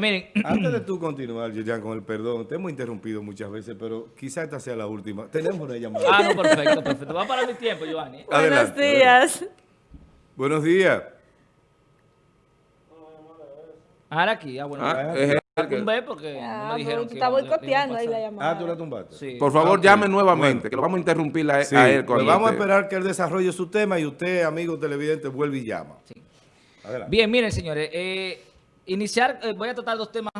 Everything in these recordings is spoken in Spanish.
Miren. Antes de tú continuar, Yoyan, con el perdón, te hemos interrumpido muchas veces, pero quizá esta sea la última. Tenemos una llamada. Ah, no, perfecto, perfecto. Va para mi tiempo, Giovanni. Adelante, Buenos días. Buenos días. Ahora aquí, ah, bueno. Ah, voy es a el que- tumbar porque no Ah, me dijeron tú que... estás le- le iban a boicoteando ahí la llamada. Ah, tú la tumbaste. Sí. Por favor, llame nuevamente, Bueno. que lo vamos a interrumpir a, Sí, a él. pues cuando vamos a esté. esperar que él desarrolle su tema y usted, amigo televidente, vuelve y llama. Adelante. Bien, miren, señores. eh, iniciar, eh, voy a tratar dos temas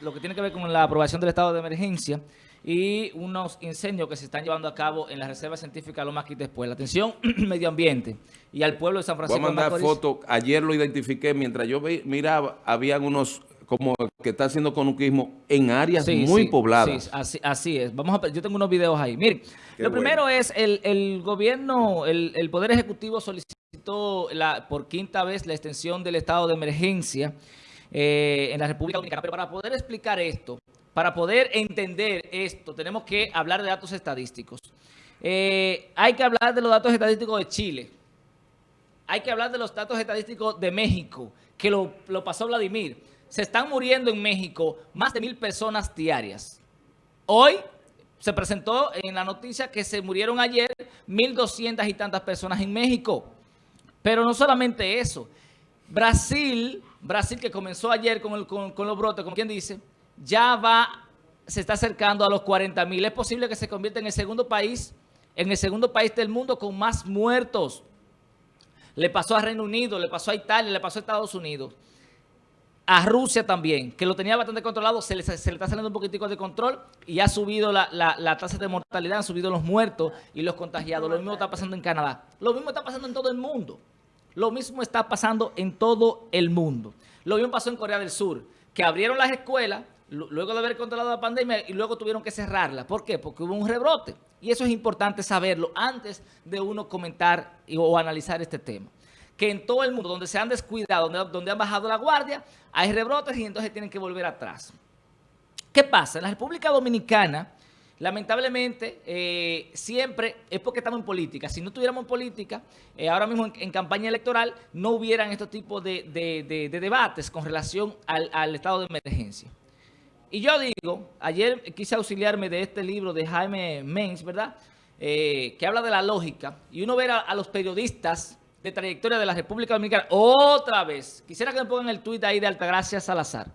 lo que tiene que ver con la aprobación del estado de emergencia y unos incendios que se están llevando a cabo en la Reserva Científica Loma Quitespuez. La atención medio ambiente y al pueblo de San Voy a Francisco mandar fotos. Ayer lo identifiqué. Mientras yo vi- miraba, habían unos como que está haciendo conuquismo en áreas Sí, muy sí, pobladas. sí, así, así es. Vamos a, yo tengo unos videos ahí. Miren, Qué lo bueno. primero es el, el gobierno, el, el Poder Ejecutivo solicitó la, por quinta vez la extensión del estado de emergencia eh, en la República Dominicana. Pero para poder explicar esto, para poder entender esto, tenemos que hablar de datos estadísticos. Eh, hay que hablar de los datos estadísticos de Chile. Hay que hablar de los datos estadísticos de México, que lo, lo pasó Vladimir. Se están muriendo en México más de mil personas diarias. Hoy se presentó en la noticia que se murieron ayer 1.200 y tantas personas en México. Pero no solamente eso. Brasil, Brasil que comenzó ayer con, el- con- los brotes, como quien dice, ya va, se está acercando a los 40 mil. Es posible que se convierta en el segundo país, en el segundo país del mundo con más muertos. Le pasó a Reino Unido, le pasó a Italia, le pasó a Estados Unidos. A Rusia también, que lo tenía bastante controlado, se le, está saliendo un poquitico de control y ha subido la- la tasa de mortalidad, han subido los muertos y los contagiados. Lo mismo está pasando en Canadá. Lo mismo está pasando en todo el mundo. Lo mismo está pasando en todo el mundo. Lo mismo pasó en Corea del Sur, que abrieron las escuelas lu- luego de haber controlado la pandemia y luego tuvieron que cerrarla. ¿Por qué? Porque hubo un rebrote. Y eso es importante saberlo antes de uno comentar o analizar este tema. Que en todo el mundo, donde se han descuidado, donde, donde han bajado la guardia, hay rebrotes y entonces tienen que volver atrás. ¿Qué pasa? En la República Dominicana, lamentablemente, eh, siempre es porque estamos en política. Si no estuviéramos en política, eh, ahora mismo en, campaña electoral, no hubieran estos tipos de, de- de- de debates con relación al, al estado de emergencia. Y yo digo, ayer quise auxiliarme de este libro de Jaime Menz, ¿verdad? Eh, que habla de la lógica. Y uno ver a, a los periodistas de trayectoria de la República Dominicana otra vez. Quisiera que me pongan el tuit ahí de Altagracia Salazar.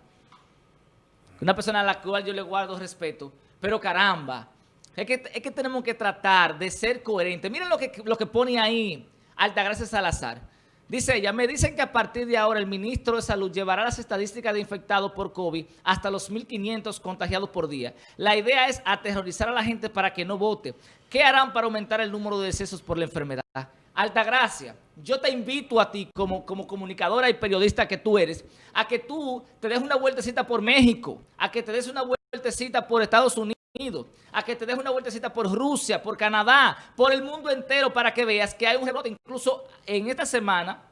Una persona a la cual yo le guardo respeto. Pero caramba, es que, es que tenemos que tratar de ser coherentes. Miren lo que, lo que pone ahí Altagracia Salazar. Dice ella, me dicen que a partir de ahora el ministro de Salud llevará las estadísticas de infectados por COVID hasta los 1.500 contagiados por día. La idea es aterrorizar a la gente para que no vote. ¿Qué harán para aumentar el número de decesos por la enfermedad? Altagracia, yo te invito a ti como, como comunicadora y periodista que tú eres, a que tú te des una vueltecita por México, a que te des una vueltecita por Estados Unidos, a que te des una vueltecita por Rusia, por Canadá, por el mundo entero para que veas que hay un rebote. Incluso en esta semana,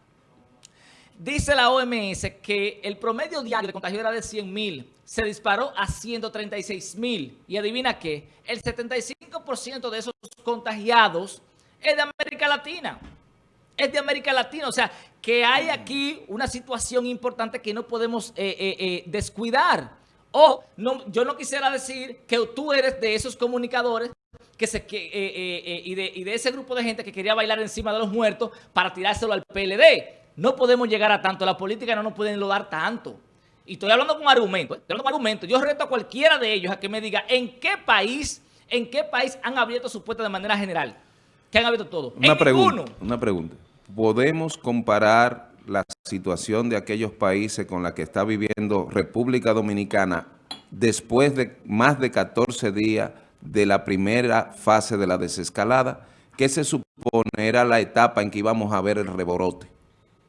dice la OMS que el promedio diario de contagio era de 100 mil, se disparó a 136 mil. Y adivina qué, el 75% de esos contagiados es de América Latina. Es de América Latina. O sea, que hay aquí una situación importante que no podemos eh, eh, eh, descuidar. O no, yo no quisiera decir que tú eres de esos comunicadores que se, que, eh, eh, eh, y, de, y de ese grupo de gente que quería bailar encima de los muertos para tirárselo al PLD. No podemos llegar a tanto. La política no nos pueden lodar tanto. Y estoy hablando con argumentos. Estoy hablando con argumentos. Yo reto a cualquiera de ellos a que me diga en qué país, en qué país han abierto sus puertas de manera general. Que han abierto todo. Una en pregunta, ninguno. una pregunta. ¿Podemos comparar la situación de aquellos países con la que está viviendo República Dominicana después de más de 14 días de la primera fase de la desescalada? ¿Qué se supone era la etapa en que íbamos a ver el reborote?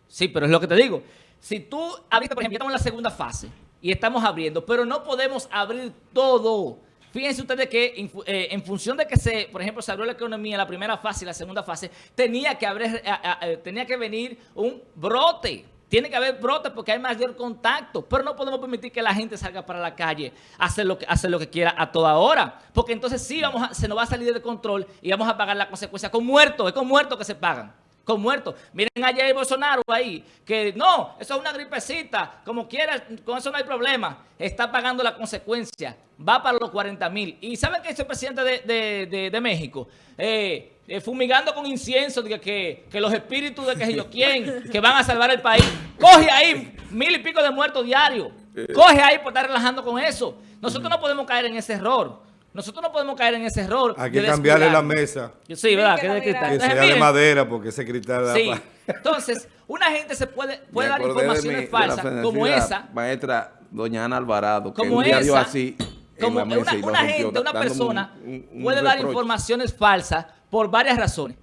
Sí, pero es lo que te digo. Si tú abriste, por ejemplo, estamos en la segunda fase y estamos abriendo, pero no podemos abrir todo. Fíjense ustedes que eh, en función de que se, por ejemplo, se abrió la economía en la primera fase y la segunda fase, tenía que haber, a- a- tenía que venir un brote. Tiene que haber brote porque hay mayor contacto, pero no podemos permitir que la gente salga para la calle a hacer lo que, hacer lo que quiera a toda hora, porque entonces sí vamos a- se nos va a salir de control y vamos a pagar la consecuencia con muertos, es con muertos que se pagan. Con muertos. Miren a Jair Bolsonaro ahí, que no, eso es una gripecita, como quiera, con eso no hay problema. Está pagando la consecuencia, va para los 40 mil. ¿Y saben qué dice el presidente de, de- de- de México? Eh, eh, fumigando con incienso, que, que los espíritus de que yo quién, que van a salvar el país. Coge ahí mil y pico de muertos diarios. Coge ahí por estar relajando con eso. Nosotros no podemos caer en ese error. Nosotros no podemos caer en ese error. Hay de que cambiarle la mesa, Sí, ¿verdad? Sí, Que que es de la cristal. mira- que Entonces, sea de madera, porque ese cristal da Sí. pa- Entonces, una gente se puede, puede dar informaciones mi- la falsas como esa, Maestra doña Ana Alvarado, que como un día dio así en como la mesa una, gente, una persona un- un- un puede dar informaciones falsas por varias razones.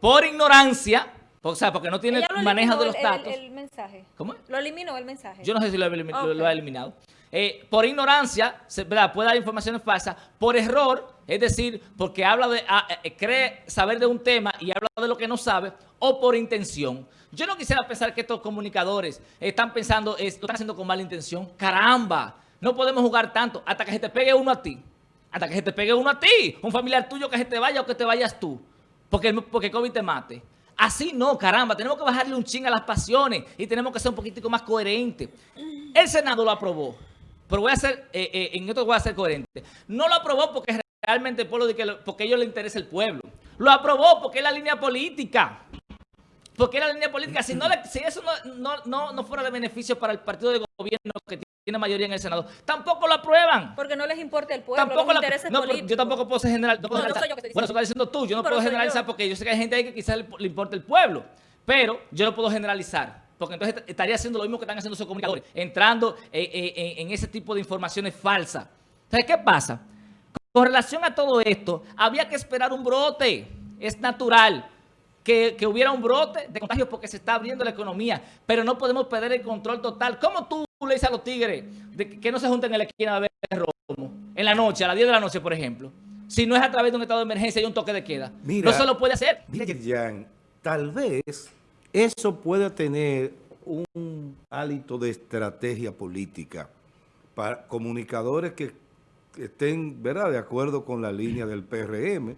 Por ignorancia, o sea, porque no tiene manejo de los el- datos. El, el mensaje. ¿Cómo es? Lo eliminó el mensaje. Yo no sé si lo ha eliminado. Eh, por ignorancia, ¿verdad? puede dar informaciones falsas. Por error, es decir, porque habla de, ah, eh, cree saber de un tema y habla de lo que no sabe, o por intención. Yo no quisiera pensar que estos comunicadores están pensando, es- lo están haciendo con mala intención. ¡Caramba! No podemos jugar tanto hasta que se te pegue uno a ti. Hasta que se te pegue uno a ti. Un familiar tuyo que se te vaya o que te vayas tú. Porque, porque COVID te mate. Así no, caramba, tenemos que bajarle un ching a las pasiones y tenemos que ser un poquitico más coherentes. El Senado lo aprobó, pero voy a ser, eh, eh, en esto voy a ser coherente. No lo aprobó porque realmente el pueblo, de que porque a ellos les interesa el pueblo. Lo aprobó porque es la línea política. Porque es la línea política. Si, no le- si eso no, no, no, no fuera de beneficio para el partido de gobierno que tiene mayoría en el Senado, tampoco lo aprueban. Porque no les importa el pueblo, Tampoco los la- intereses no, pero políticos. yo tampoco puedo ser general. no puedo No, no generalizar. soy yo que estoy bueno, eso estás diciendo tú. Yo no puedo generalizar yo. porque yo sé que hay gente ahí que quizás le, le importa el pueblo. Pero yo no puedo generalizar. Porque entonces est- estaría haciendo lo mismo que están haciendo esos comunicadores. Entrando eh, eh, en, ese tipo de informaciones falsas. Entonces, ¿qué pasa? Con relación a todo esto, había que esperar un brote. Es natural que, que hubiera un brote de contagios porque se está abriendo la economía, pero no podemos perder el control total. ¿Cómo tú le dices a los tigres de que, no se junten en la esquina a beber romo? En la noche, a las 10 de la noche, por ejemplo. Si no es a través de un estado de emergencia y un toque de queda. Mira, no se lo puede hacer. Mira, Jan, tal vez eso pueda tener un hálito de estrategia política para comunicadores que estén, ¿verdad?, de acuerdo con la línea del PRM,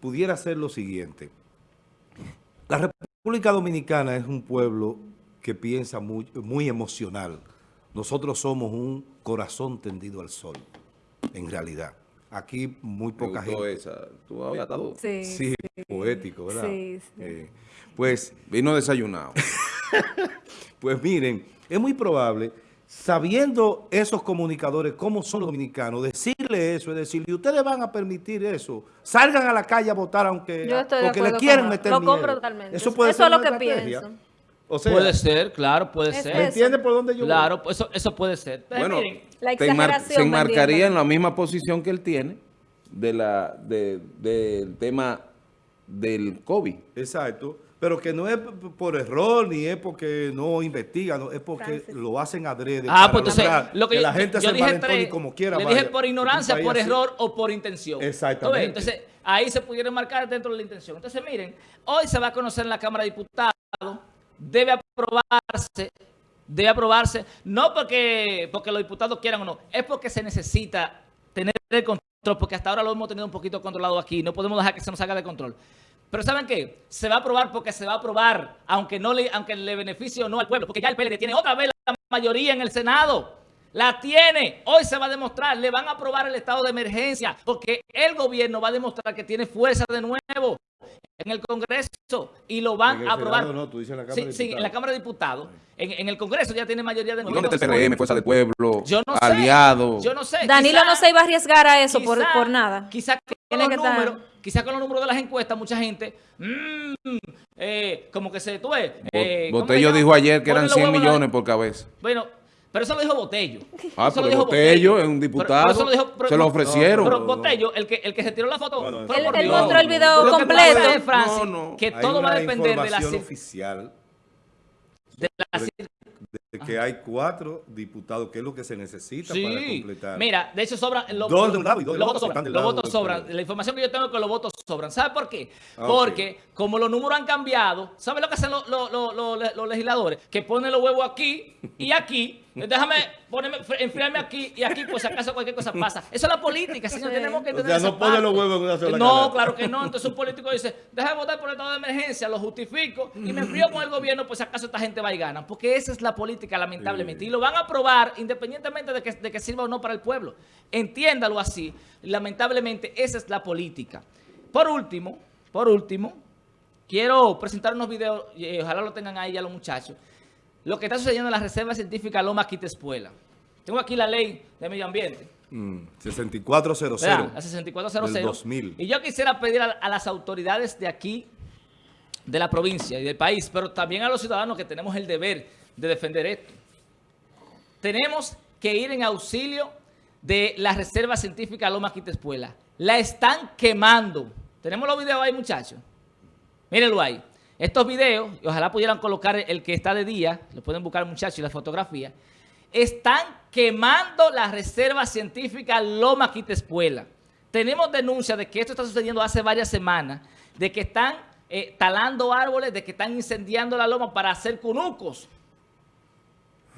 pudiera ser lo siguiente. La República Dominicana es un pueblo que piensa muy, muy emocional. Nosotros somos un corazón tendido al sol, en realidad. Aquí muy Me poca gustó gente... esa. Tú Sí, poético, ¿verdad? Sí, sí. Eh, pues, Vino desayunado. pues miren, es muy probable, sabiendo esos comunicadores cómo son los dominicanos, decirle eso, es decir, y ustedes van a permitir eso, salgan a la calle a votar aunque Yo estoy de porque le acuerdo quieren con- meter lo miedo. compro totalmente. Eso puede Eso ser es lo que estrategia. pienso. O sea, puede ser, claro, puede Es ser. ¿me entiendes por dónde yo voy? Claro, pues eso, eso puede ser. Entonces, Bueno, miren, La te enmar- exageración se enmarcaría en la misma posición que él tiene de la, de- del tema del COVID. Exacto. Pero que no es por error, ni es porque no investigan, no, es porque Francis. lo hacen adrede. Ah, para pues entonces, lo que, que yo, la gente yo se dije tres, y como quiera le vaya. dije por ignorancia, por así. error o por intención. Exactamente. Entonces, ahí se pudieron marcar dentro de la intención. Entonces, miren, hoy se va a conocer en la Cámara de Diputados, debe aprobarse, debe aprobarse, no porque, porque los diputados quieran o no, es porque se necesita tener el control, porque hasta ahora lo hemos tenido un poquito controlado aquí, no podemos dejar que se nos haga de control. Pero ¿saben qué? Se va a aprobar porque se va a aprobar, aunque no le, aunque le beneficie o no al pueblo, porque ya el PLD tiene otra vez la mayoría en el Senado. La tiene. Hoy se va a demostrar. Le van a aprobar el estado de emergencia porque el gobierno va a demostrar que tiene fuerza de nuevo en el Congreso y lo van En el a aprobar. Senado no, tú dices en la Cámara sí, de sí, en Diputados. la Cámara de Diputados. En, en el Congreso ya tiene mayoría de ¿Y nuevo. dónde está el PRM, Fuerza del Pueblo, Yo no sé. aliado? Yo no sé. Danilo Quizá- no se iba a arriesgar a eso por, quizá- por nada. Quizá con, quizá con los números de las encuestas, mucha gente, mm, eh, como que se tú ves, eh, Bo- ¿cómo se Botello dijo ayer que eran los 100 huevos en la- millones por cabeza. Bueno, pero eso lo dijo Botello. Ah, Eso lo pero dijo Botello es un Pero- diputado, pero eso lo dijo- pero- se lo ofrecieron. Pero No, Botello, el que, el que se tiró la foto, No, no, fue Él- mostró el video Lo que completo. es, Francis, No, no. que todo va a depender de la, oficial de la que hay cuatro diputados, que es lo que se necesita para completar. Mira, de hecho sobran los, dos de un lado y dos los votos sobran. Los votos sobran. La información que yo tengo es que los votos sobran. ¿Sabe por qué? Ah. Porque como los números han cambiado, ¿sabe lo que hacen los, los- los- los- los legisladores? Que ponen los huevos aquí y aquí. Déjame ponerme, enfriarme aquí y aquí, pues si acaso cualquier cosa pasa. Eso es la política, señor. Sí. Tenemos que O entender sea, no pone los huevos en una sola No, claro que no. Entonces un político dice, deja de votar por el estado de emergencia, lo justifico y me enfrío con el gobierno, pues si acaso esta gente va y gana. Porque esa es la política, lamentablemente. Sí. Y lo van a aprobar independientemente de que, de que sirva o no para el pueblo. Entiéndalo así. Lamentablemente, esa es la política. Por último, por último, quiero presentar unos videos, y eh, ojalá lo tengan ahí ya los muchachos, lo que está sucediendo en la Reserva Científica Loma Quitespuela. Tengo aquí la ley de medio ambiente. Mm, 6400. Vean, la 6400. Del 2000. Y yo quisiera pedir a, a las autoridades de aquí, de la provincia y del país, pero también a los ciudadanos que tenemos el deber de defender esto. Tenemos que ir en auxilio de la Reserva Científica Loma Quitespuela. La están quemando. Tenemos los videos ahí, muchachos. Mírenlo ahí. Estos videos, y ojalá pudieran colocar el que está de día, lo pueden buscar muchachos y la fotografía, están quemando la Reserva Científica Loma Quitespuela. Tenemos denuncias de que esto está sucediendo hace varias semanas, de que están eh, talando árboles, de que están incendiando la loma para hacer cunucos.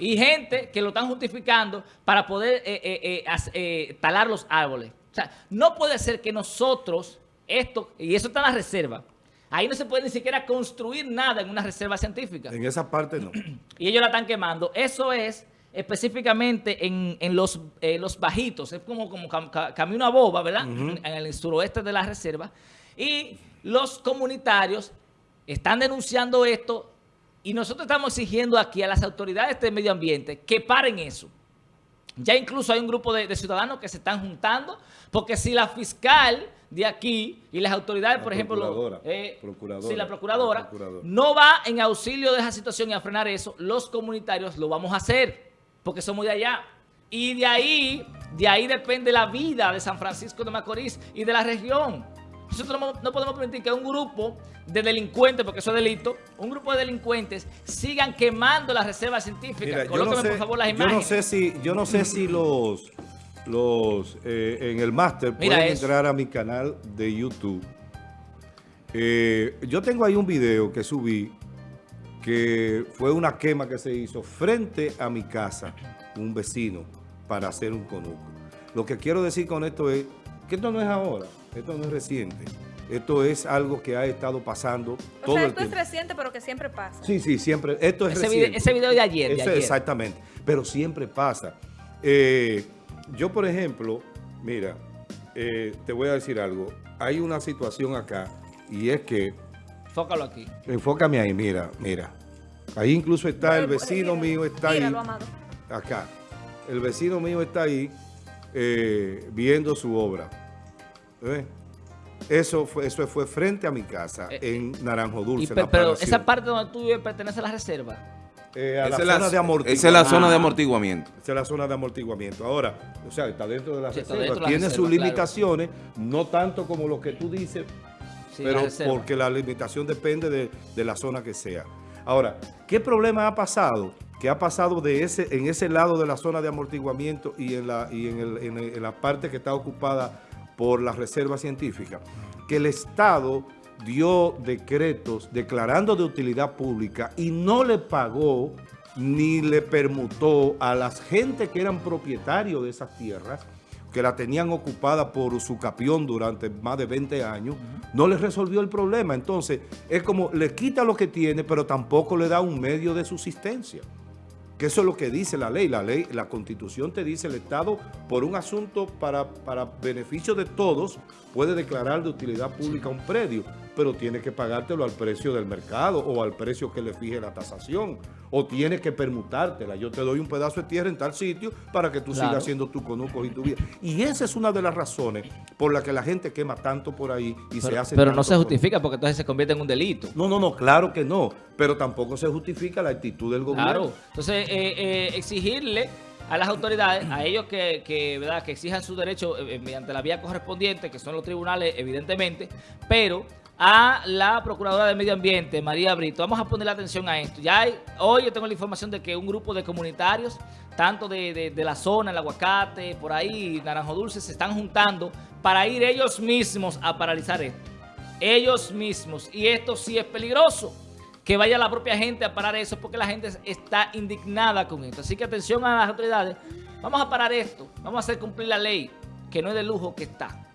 Y gente que lo están justificando para poder eh, eh, eh, talar los árboles. O sea, no puede ser que nosotros, esto, y eso está en la reserva, ahí no se puede ni siquiera construir nada en una reserva científica. En esa parte no. Y ellos la están quemando. Eso es específicamente en, en los, los bajitos. Es como, como cam- ca- camino a boba, ¿verdad? En el suroeste de la reserva. Y los comunitarios están denunciando esto y nosotros estamos exigiendo aquí a las autoridades de medio ambiente que paren eso. Ya incluso hay un grupo de, de ciudadanos que se están juntando, porque si la fiscal de aquí y las autoridades, La por ejemplo, eh, sí, la procuradora, la procuradora. no va en auxilio de esa situación y a frenar eso, los comunitarios lo vamos a hacer, porque somos de allá. Y de ahí, de ahí depende la vida de San Francisco de Macorís y de la región. Nosotros no, no podemos permitir que un grupo de delincuentes, porque eso es delito, un grupo de delincuentes sigan quemando las reservas científicas. Yo no, Colóqueme, sé, por favor, las yo imágenes. no sé si, yo no sé si los, los eh, en el máster pueden eso. entrar a mi canal de YouTube. Eh, yo tengo ahí un video que subí que fue una quema que se hizo frente a mi casa, un vecino, para hacer un conuco. Lo que quiero decir con esto es que esto no es ahora, esto no es reciente. Esto es algo que ha estado pasando O todo sea, el esto es tiempo. reciente, pero que siempre pasa. Sí, sí, siempre. Esto es Ese reciente. video- ese video de ayer, de Eso ayer. Exactamente. Pero siempre pasa. Eh, yo, por ejemplo, mira, eh, te voy a decir algo. Hay una situación acá y es que, Fócalo aquí. enfócame ahí, mira, mira. Ahí incluso está el vecino mío, está ahí, Míralo, amado. acá. El vecino mío está ahí eh, viendo su obra. Eso fue, eso fue frente a mi casa, Eh, en Naranjo Y Dulce. la pero esa parte donde tú vives pertenece a la reserva. Eh, a la Esa es zona de amortiguamiento. esa es la zona de Ah. amortiguamiento. Esa es la zona de amortiguamiento. Ahora, o sea, está dentro de la Sí, reserva. dentro de la Tiene reserva, sus claro. limitaciones, no tanto como lo que tú dices, Sí, pero porque la limitación depende de, de la zona que sea. Ahora, ¿qué problema ha pasado? Que ha pasado de ese, en ese lado de la zona de amortiguamiento y en la, y en el- en el- en la parte que está ocupada por la reserva científica, que el Estado dio decretos declarando de utilidad pública y no le pagó ni le permutó a las gente que eran propietarios de esas tierras, que la tenían ocupada por su capión durante más de 20 años, no les resolvió el problema. Entonces, es como le quita lo que tiene, pero tampoco le da un medio de subsistencia. Que eso es lo que dice la ley. La ley, la constitución te dice el Estado, por un asunto para, para beneficio de todos, puede declarar de utilidad pública un predio, pero tiene que pagártelo al precio del mercado o al precio que le fije la tasación. O tiene que permutártela. Yo te doy un pedazo de tierra en tal sitio para que tú Claro. sigas haciendo tu conucos y tu vida. Y esa es una de las razones por la que la gente quema tanto por ahí y se hace pero no se conuco. justifica porque entonces se convierte en un delito. No, no, no, claro que no. Pero tampoco se justifica la actitud del gobierno. Claro. Entonces, eh, eh, exigirle a las autoridades, a ellos que, que, ¿verdad? que exijan su derecho eh, mediante la vía correspondiente, que son los tribunales, evidentemente, pero a la Procuradora de Medio Ambiente, María Brito. Vamos a ponerle atención a esto. Ya hay- hoy yo tengo la información de que un grupo de comunitarios, tanto de, de- de la zona, el aguacate, por ahí, Naranjo Dulce, se están juntando para ir ellos mismos a paralizar esto. Ellos mismos. Y esto sí es peligroso. Que vaya la propia gente a parar eso porque la gente está indignada con esto. Así que atención a las autoridades. Vamos a parar esto. Vamos a hacer cumplir la ley, que no es de lujo que está.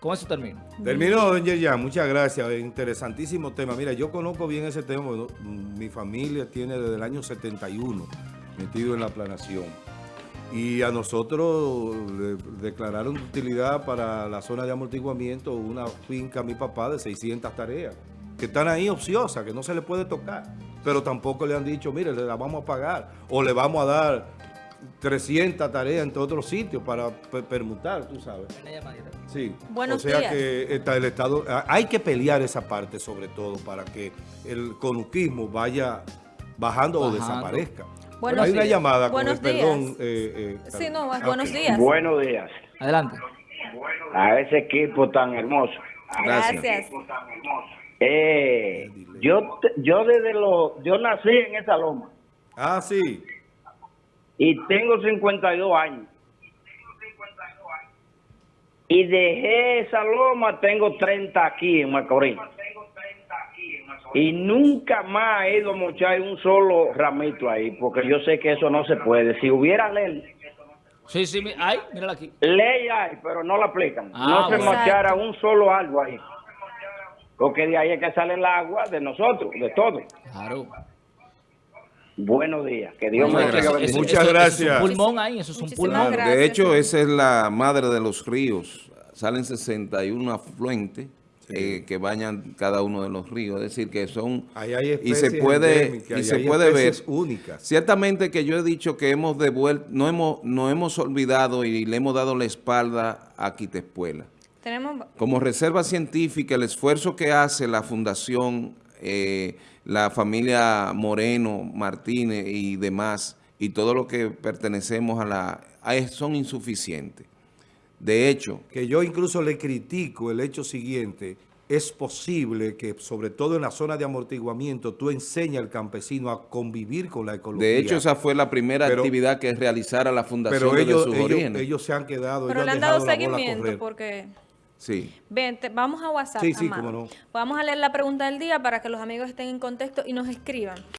Con eso termino. Terminó, don Yerjan. Muchas gracias. Interesantísimo tema. Mira, yo conozco bien ese tema. mi familia tiene desde el año 71 metido en la planación. Y a nosotros declararon de utilidad para la zona de amortiguamiento una finca a mi papá de 600 tareas, que están ahí ociosas, que no se le puede tocar. Pero tampoco le han dicho, mire, le la vamos a pagar o le vamos a dar 300 tareas en otros sitios para pe- permutar, tú sabes. Sí, Buenos o sea días. que está el Estado, hay que pelear esa parte sobre todo para que el conuquismo vaya bajando o desaparezca. Buenos hay una días. llamada con Buenos el perdón. días. eh, eh, Sí, no, buenos días. Buenos días Adelante. a ese equipo tan hermoso. Gracias. Gracias. Eh, yo, yo desde lo, yo nací en esa loma Ah, sí. Y tengo 52 años. Y dejé esa loma, tengo 30 aquí en Macorís. Y nunca más he ido a mochar un solo ramito ahí, porque yo sé que eso no se puede. Si hubiera ley, Sí, sí, mi- ay, mírala aquí. ley hay, pero no la aplican. Ah, no se bueno. mochara un solo árbol ahí. Porque de ahí es que sale el agua de nosotros, de todos. Claro. Buenos días. Que Dios Muchas me gracias. bendiciendo. Muchas Eso gracias. es un pulmón ahí, eso es un Muchísimas pulmón. gracias. De hecho, sí. esa es la madre de los ríos. Salen 61 afluentes eh, que bañan cada uno de los ríos. Es decir, que son... Ahí hay y especies se puede, y se hay puede ver... únicas. Ciertamente que yo he dicho que hemos devuelto, no hemos, no hemos olvidado y le hemos dado la espalda a Quitespuela. Tenemos Como reserva científica, el esfuerzo que hace la Fundación, eh, la familia Moreno, Martínez y demás, y todo lo que pertenecemos a la... a- son insuficientes. De hecho, que yo incluso le critico el hecho siguiente, es posible que sobre todo en la zona de amortiguamiento tú enseñas al campesino a convivir con la ecología. de hecho esa fue la primera Pero- actividad que realizara la Fundación pero desde ellos, sus ellos, se han quedado, pero ellos le han dado seguimiento porque... Sí. Ven, te- vamos a WhatsApp, Sí, sí, cómo no. Vamos a leer la pregunta del día para que los amigos estén en contexto y nos escriban.